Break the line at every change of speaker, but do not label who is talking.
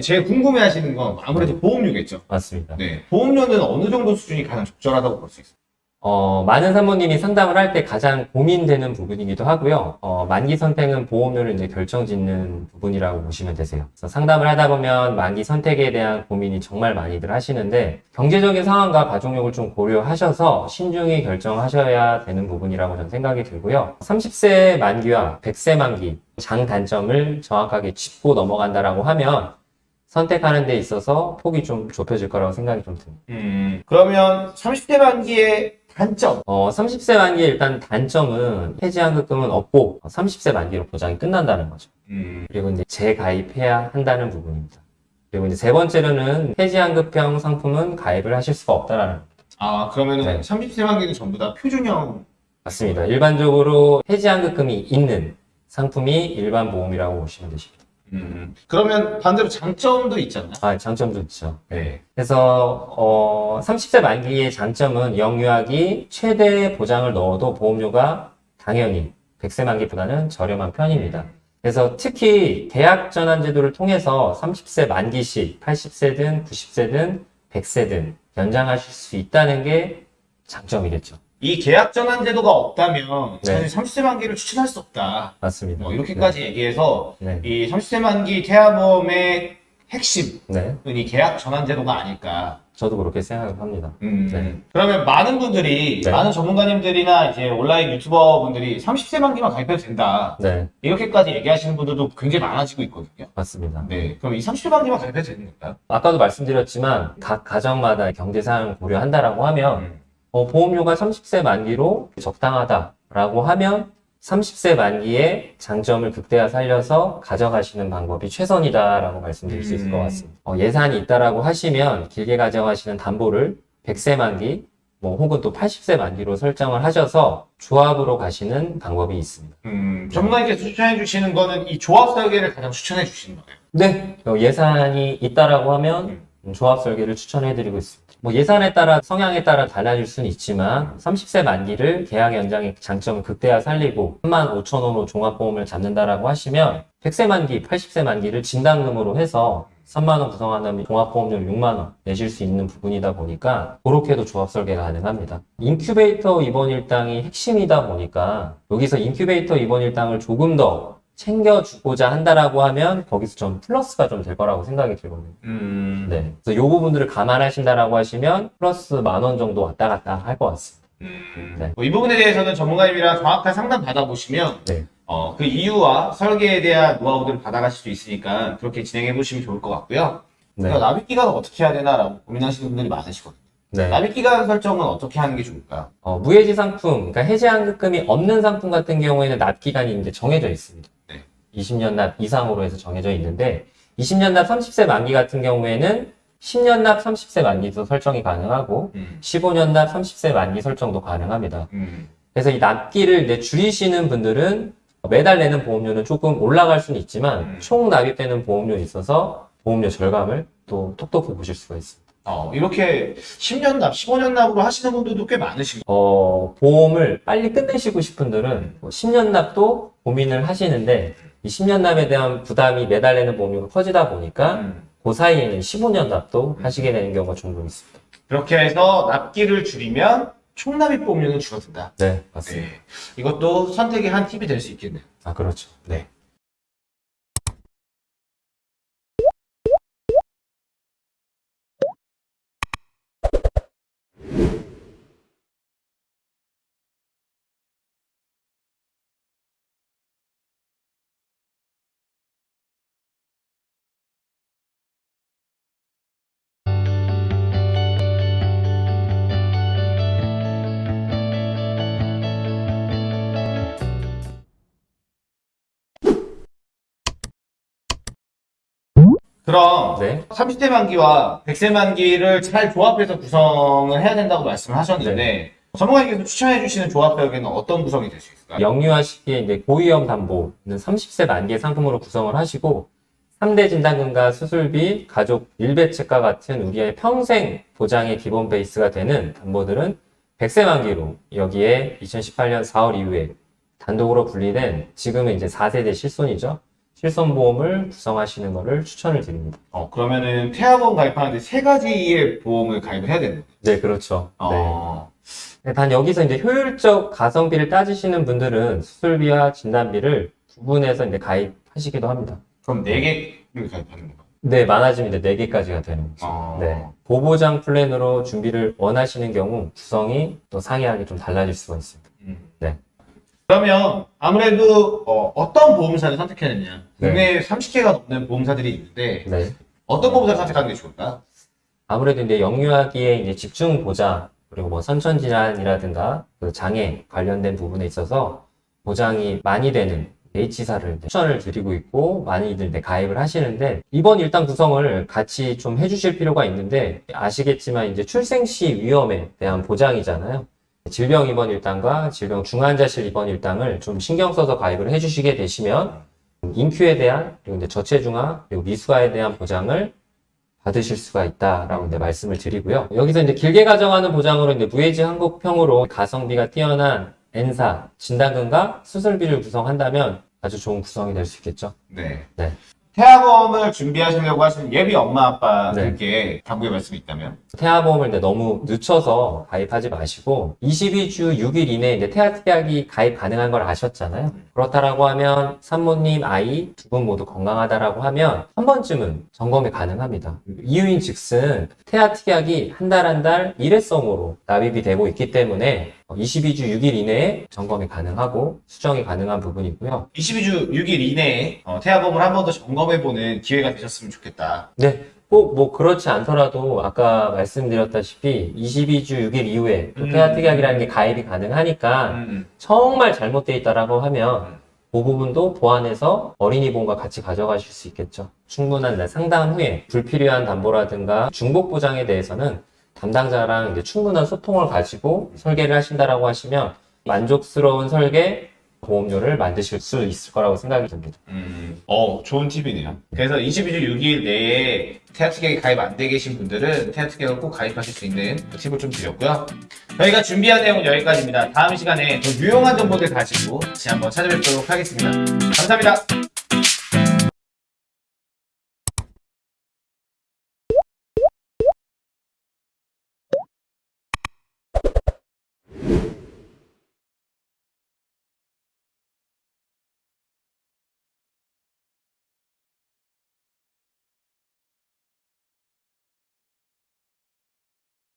이제 제일 궁금해 하시는 건 아무래도 보험료겠죠.
맞습니다.
네. 보험료는 어느 정도 수준이 가장 적절하다고 볼 수 있어요?
어, 많은 산모님이 상담을 할 때 가장 고민되는 부분이기도 하고요. 어, 만기 선택은 보험료를 이제 결정짓는 부분이라고 보시면 되세요. 그래서 상담을 하다 보면 만기 선택에 대한 고민이 정말 많이들 하시는데 경제적인 상황과 가족력을 좀 고려하셔서 신중히 결정하셔야 되는 부분이라고 저는 생각이 들고요. 30세 만기와 100세 만기 장단점을 정확하게 짚고 넘어간다라고 하면 선택하는 데 있어서 폭이 좀 좁혀질 거라고 생각이 좀 듭니다.
음, 그러면 30대 만기의 단점.
어, 30세 만기 일단 단점은 해지환급금은 없고 30세 만기로 보장이 끝난다는 거죠.
음,
그리고 이제 재가입해야 한다는 부분입니다. 그리고 이제 세 번째로는 해지환급형 상품은 가입을 하실 수가 없다라는 거.
아, 그러면은
네.
30세 만기는 전부 다 표준형.
맞습니다. 일반적으로 해지환급금이 있는 상품이 일반 보험이라고 보시면 되십니다.
음, 그러면 반대로 장점도 있잖아요.
아, 장점도 있죠.
네.
그래서 어, 30세 만기의 장점은 영유아기 최대 보장을 넣어도 보험료가 당연히 100세 만기보다는 저렴한 편입니다. 그래서 특히 계약 전환 제도를 통해서 30세 만기 시 80세든 90세든 100세든 연장하실 수 있다는 게 장점이겠죠.
이 계약 전환 제도가 없다면
네.
사실 30세 만기를 추천할 수 없다.
맞습니다.
뭐 이렇게까지 얘기해서
네.
이 30세 만기 태아보험의 핵심은
네.
이 계약 전환 제도가 아닐까.
저도 그렇게 생각합니다.
음,
네.
그러면 많은 분들이,
네.
많은 전문가님들이나 이제 온라인 유튜버 분들이 30세 만기만 가입해도 된다.
네.
이렇게까지 얘기하시는 분들도 굉장히 많아지고 있거든요.
맞습니다.
네. 그럼 이 30세 만기만 가입해도 되는 건가요?
아까도 말씀드렸지만 각 가정마다 경제 상황을 고려한다라고 하면 어, 보험료가 30세 만기로 적당하다라고 하면 30세 만기에 장점을 극대화 살려서 가져가시는 방법이 최선이다라고 말씀드릴 수 있을 것
음.
같습니다. 어, 예산이 있다라고 하시면 길게 가져가시는 담보를 100세 만기 뭐 혹은 또 80세 만기로 설정을 하셔서 조합으로 가시는 방법이 있습니다.
음, 전문가님께서 추천해 주시는 거는 이 조합 설계를 가장 추천해 주시는 거예요.
네. 어, 예산이 있다라고 하면 음, 조합 설계를 추천해 드리고 있습니다. 뭐 예산에 따라 성향에 따라 달라질 수는 있지만 30세 만기를 계약 연장의 장점을 극대화 살리고 3만 5천 원으로 종합보험을 잡는다라고 하시면 100세 만기, 80세 만기를 진단금으로 해서 3만 원 구성한다면 종합보험료 6만 원 내실 수 있는 부분이다 보니까 그렇게도 조합 설계가 가능합니다. 인큐베이터 입원 일당이 핵심이다 보니까 여기서 인큐베이터 입원 일당을 조금 더 챙겨주고자 한다라고 하면 거기서 좀 플러스가 좀 될 거라고 생각이 들거든요.
음,
네. 그래서 요 부분들을 감안하신다라고 하시면 플러스 만 원 정도 왔다 갔다 할 것 같습니다.
음,
네.
뭐 이 부분에 대해서는 전문가님이랑 정확한 상담 받아보시면
네.
어, 그 이유와 설계에 대한 노하우들을 받아가실 수 있으니까 그렇게 진행해 보시면 좋을 것 같고요.
네.
납입 기간을 어떻게 해야 되나라고 고민하시는 분들이 많으시거든요.
네.
납입 기간 설정은 어떻게 하는 게 좋을까요?
어, 무해지 상품, 그러니까 해지 환급금이 없는 상품 같은 경우에는 납 기간이 이제 정해져 있습니다.
네.
20년 납 이상으로 해서 정해져 있는데 20년 납 30세 만기 같은 경우에는 10년 납 30세 만기도 설정이 가능하고
음,
15년 납 30세 만기 설정도 가능합니다.
음,
그래서 이 납기를 이제 줄이시는 분들은 매달 내는 보험료는 조금 올라갈 수는 있지만
음.
총 납입되는 보험료에 있어서 보험료 절감을 또 톡톡히 보실 수가 있습니다.
어, 이렇게 10년 납, 15년 납으로 하시는 분들도 꽤 많으시고.
어, 보험을 빨리 끝내시고 싶은 분들은 뭐 10년 납도 고민을 하시는데 이 10년 납에 대한 부담이 매달 내는 보험료가 커지다 보니까
음,
그 사이에는 15년 납도 하시게 되는 경우가 종종 있습니다.
그렇게 해서 납기를 줄이면 총 납입 보험료는 줄어든다.
네, 맞습니다.
네. 이것도 선택의 한 팁이 될 수 있겠네요.
아, 그렇죠. 네.
그럼
네.
30대 만기와 100세 만기를 잘 조합해서 구성을 해야 된다고 말씀을 하셨는데 전문가님께서 추천해 주시는 조합 설계는 어떤 구성이 될 수 있을까요?
영유아 시기에 이제 고위험 담보는 30세 만기의 상품으로 구성을 하시고 3대 진단금과 수술비, 가족 일배책과 같은 우리의 평생 보장의 기본 베이스가 되는 담보들은 100세 만기로 여기에 2018년 4월 이후에 단독으로 분리된 지금은 이제 4세대 실손이죠. 실손보험을 구성하시는 것을 추천을 드립니다.
어, 그러면은 태아보험 가입하는데 세 가지의 보험을 가입을 해야 되는.
네, 그렇죠. 네.
어,
네, 단 여기서 이제 효율적 가성비를 따지시는 분들은 수술비와 진단비를 구분해서 이제 가입하시기도 합니다.
그럼 네 개를 가입하는 건가요?
네, 많아지면 이제 4개까지가 되는 거죠.
어,
네. 보보장 플랜으로 준비를 원하시는 경우 구성이 또 상이하게 좀 달라질 수가 있습니다.
음.
네.
그러면 아무래도 어, 떤 보험사를 선택해야 되냐.
네.
국내에 30개가 넘는 보험사들이 있는데
네.
어떤 보험사를 선택하는 게 좋을까요?
아무래도 이제 영유아기에 이제 집중 보장 그리고 뭐 선천 질환이라든가 그 장애 관련된 부분에 있어서 보장이 많이 되는 H사를 추천을 드리고 있고 많이들 이제 가입을 하시는데 이번 일단 구성을 같이 좀 해주실 필요가 있는데 아시겠지만 이제 출생 시 위험에 대한 보장이잖아요. 질병 입원 일당과 질병 중환자실 입원 일당을 좀 신경 써서 가입을 해주시게 되시면 인큐에 대한 그리고 이제 저체중아 그리고 미수아에 대한 보장을 받으실 수가 있다라고 이제 말씀을 드리고요. 여기서 이제 길게 가정하는 보장으로 이제 무해지 한국평으로 가성비가 뛰어난 N사 진단금과 수술비를 구성한다면 아주 좋은 구성이 될 수 있겠죠.
네.
네.
태아보험을 준비하시려고 하시는 예비 엄마 아빠들께 당부의 말씀이 있다면?
태아보험을 이제 너무 늦춰서 가입하지 마시고 22주 6일 이내에 이제 태아특약이 가입 가능한 걸 아셨잖아요. 그렇다라고 하면 산모님 아이 두 분 모두 건강하다라고 하면 한 번쯤은 점검이 가능합니다. 이유인 즉슨 태아특약이 한 달 한 달 일회성으로 납입이 되고 있기 때문에 22주 6일 이내에 점검이 가능하고 수정이 가능한 부분이고요.
22주 6일 이내에 어, 태아보험을 한 번 더 점검 해보는 기회가 되셨으면 좋겠다.
네. 꼭 뭐 그렇지 않더라도 아까 말씀드렸다시피 22주 6일 이후에 또
음.
태아특약이라는 게 가입이 가능하니까
음.
정말 잘못되어 있다라고 하면 그 부분도 보완해서 어린이 보험과 같이 가져가실 수 있겠죠. 충분한 날 상담 후에 불필요한 담보라든가 중복 보장에 대해서는 담당자랑 이제 충분한 소통을 가지고 설계를 하신다라고 하시면 만족스러운 설계 보험료를 만드실 수 있을 거라고 생각이 듭니다.
음, 어, 좋은 팁이네요. 그래서 22주 6일 내에 태아특약이 가입 안 돼 계신 분들은 태아특약을 꼭 가입하실 수 있는 그 팁을 좀 드렸고요. 저희가 준비한 내용은 여기까지입니다. 다음 시간에 더 유용한 정보들 가지고 다시 한번 찾아뵙도록 하겠습니다. 감사합니다.